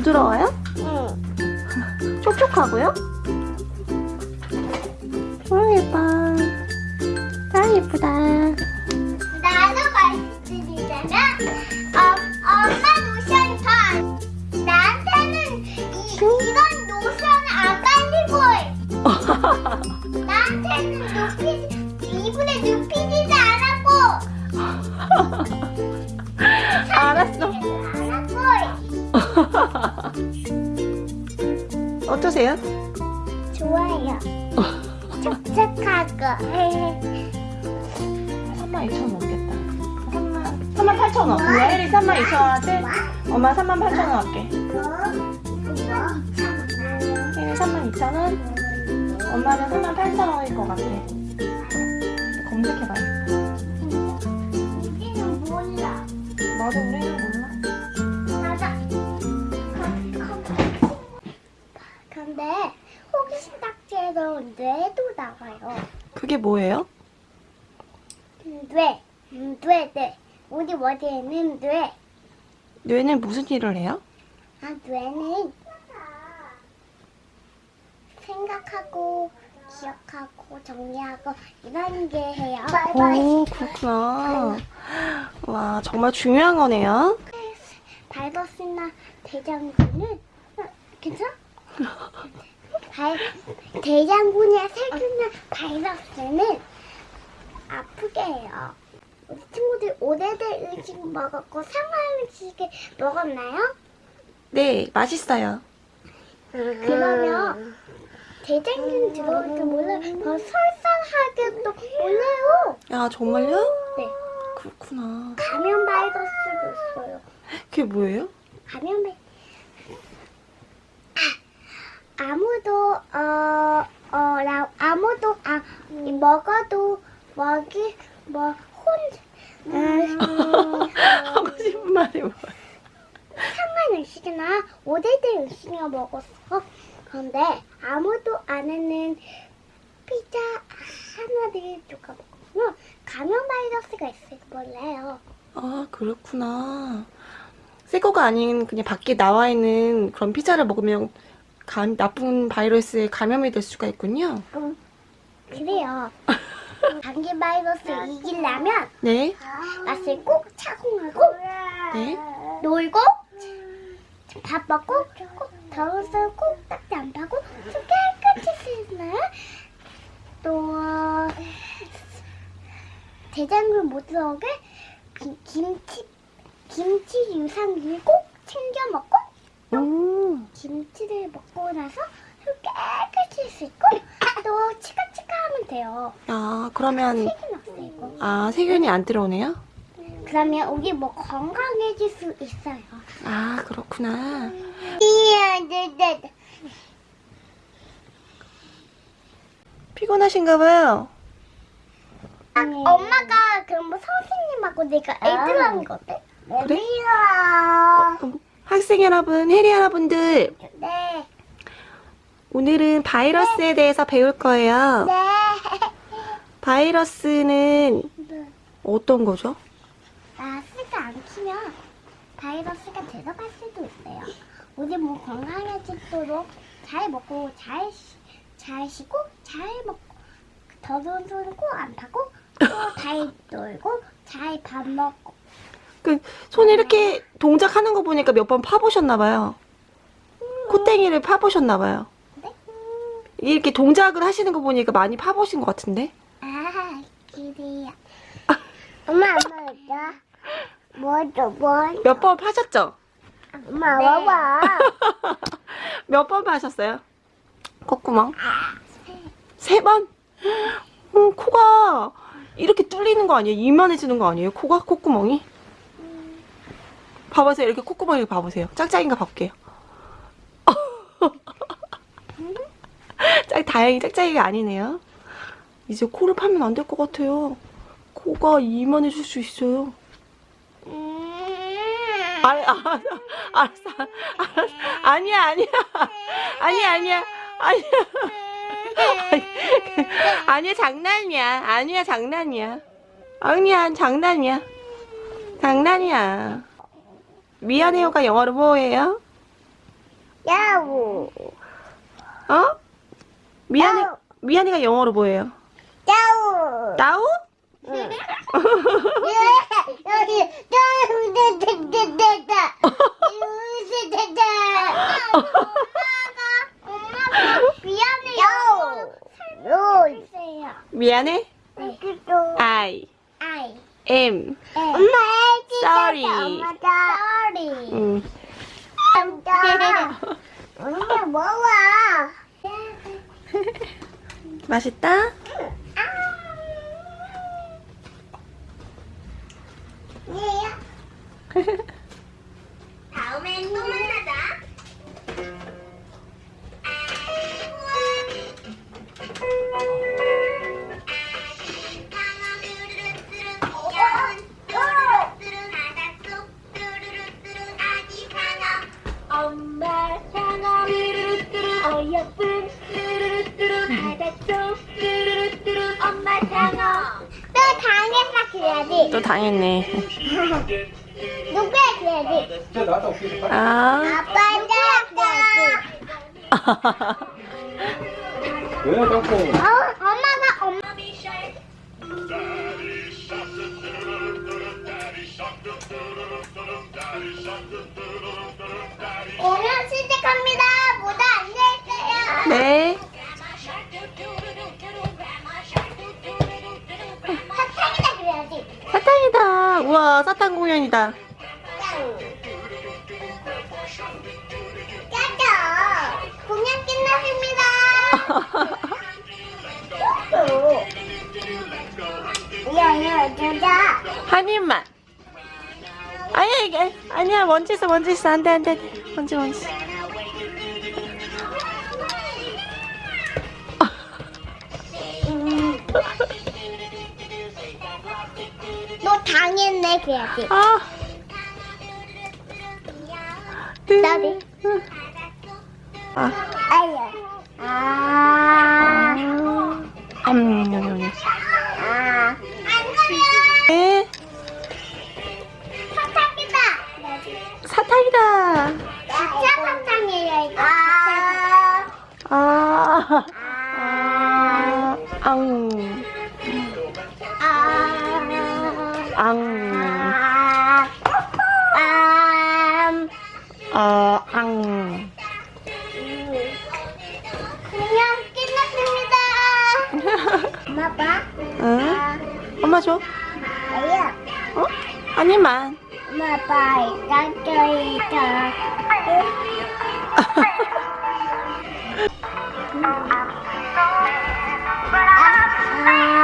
부드러워요? 응. 촉촉하고요? 어 예뻐 아 예쁘다 나도 말씀드리자면 어, 엄마 노션 반 나한테는 이, 이런 어떠세요? 좋아요. 촉촉하고 3만 2천 원 넘겠다. 3만. 3만 8천 원. 우리 혜리 3만 2천 원 하지? 엄마 3만 8천 원 할게. 혜리 3만 2천 원? 엄마는 3만 8천 원일 것 같아. 검색해봐 우리는 몰라. 맞아 우리는 몰라 뇌도 나와요. 그게 뭐예요? 뇌, 음, 뇌, 뇌. 우리 머리에는 뇌. 뇌는 무슨 일을 해요? 아, 뇌는 생각하고 기억하고 정리하고 이런 게 해요. 오 그렇구나 와 정말 중요한 거네요 바이러스나 대장군은 어, 괜찮아? 발, 대장군이나 세균이나 바이러스는 아프게 해요. 우리 친구들 오래된 음식 먹었고 상한 음식을 먹었나요? 네 맛있어요 그러면 대장균 들어올 줄 몰라요. 더 설사하게도 몰라요. 야 정말요? 네. 그렇구나 감염 바이러스도 있어요. 그게 뭐예요? 감염 바이 아, 아무도 어, 어, 나, 아무도 아, 이 먹어도 먹이 뭐 혼, 음, 하고 싶은 말이 뭐야. 상한 음식이나. 오래된 음식을 먹었어. 그런데 아무도 안 하는 피자 하나를 누가 먹으면 감염 바이러스가 있을지 몰라요. 아 그렇구나. 새 거가 아닌 그냥 밖에 나와 있는 그런 피자를 먹으면 감, 나쁜 바이러스에 감염이 될 수가 있군요 음, 그래요. 감기 바이러스 이기려면 네 맛을 꼭 착용하고 네. 놀고 밥 먹고 꼭 더운 술꼭 딱지 안 파고 손 깨끗이 씻는 또 대장균 못 들어오게 기- 김치 김치 유산균 꼭 챙겨 먹고 음, 김치를 먹고 나서 손 깨끗이 씻고 또 치카치카 하면 돼요. 아 그러면 세균 없애고. 아 세균이 안 들어오네요? 그러면 우리 뭐 건강해질 수 있어요. 아 그렇구나 네, 네. 피곤하신가 봐요 아, 엄마가 그럼 뭐 선생님하고 내가 애들하는 거 어때? 그래? 애들아. 그럼 학생 여러분, 혜리 여러분들 네. 오늘은 바이러스에 대해서 배울 거예요 네. 바이러스는 어떤 거죠? 마스크 안 키면 바이러스가 들어갈 수도 있어요. 우리 몸 건강해지도록 잘 먹고 잘, 쉬- 잘 쉬고 잘 먹고 더러운 손은 꼭안 파고 또 잘 놀고 잘 밥 먹고 그 손에 이렇게 동작하는 거 보니까 몇 번 파보셨나 봐요 콧땡이를 파보셨나 봐요 네? 이렇게 동작을 하시는 거 보니까 많이 파보신 것 같은데 아 그래요. 엄마 엄마 있다. 뭐죠 뭐? 몇번 파셨죠? 엄마 봐봐. 몇 번 파셨어요? 콧구멍? 세 번? 어, 코가 이렇게 뚫리는 거 아니에요? 이만해지는 거 아니에요? 코가? 콧구멍이? 봐보세요. 이렇게 콧구멍을 봐보세요. 짝짝인가 봐볼게요. 짝, 다행히 짝짝이가 아니네요. 이제 코를 파면 안 될 것 같아요. 코가 이만해질 수 있어요. 음. 아, 아, 알았어, 알았어. 아니야, 아니야. 아니야, 아니야. 아니야. 아니야, 장난이야. 아니야, 장난이야. 아니야, 장난이야. 장난이야. 미안해요가 영어로 뭐예요? 야우. 어? 미안해, 야우. 미안해가 영어로 뭐예요? 야우. 응. 설명해주세요. 미안해? 여기도 I 아이. Am. 엄마 애기 Sorry. 엄마다. Sorry. 음. 엄마. 엄마 먹어. 맛있다? 얘 또 당했다 그래야지 또 당했네. 누구야 그래야지. 아. 아빠 따라가야지 왜 자꾸 어, 엄마가 엄마 공연 시작합니다. 모두 앉아있어요. 네. 우와, 사탕 공연이다. 짜자. 공연 끝났습니다. 야야 짜자. 한 입만. 아니야, 이게. 아니야, 먼지 있어, 먼지 있어. 안 돼, 안 돼. 안 돼. 먼지, 먼지. 네 그래야지. 아. 나도. 아. 아야. 아. 음, 여기, 여기. 아. 안 그래요. 네. 사탕이다. 사탕이다. 진짜 사탕이에요 이거. 아. 아. 아. 아. 앙. 아. 앙. 어, 앙. 그냥 끝났습니다. 엄마 봐. 응? 엄마 줘. 아니야. 어? 아니만. 엄마 봐. 이따저이다 아. 아.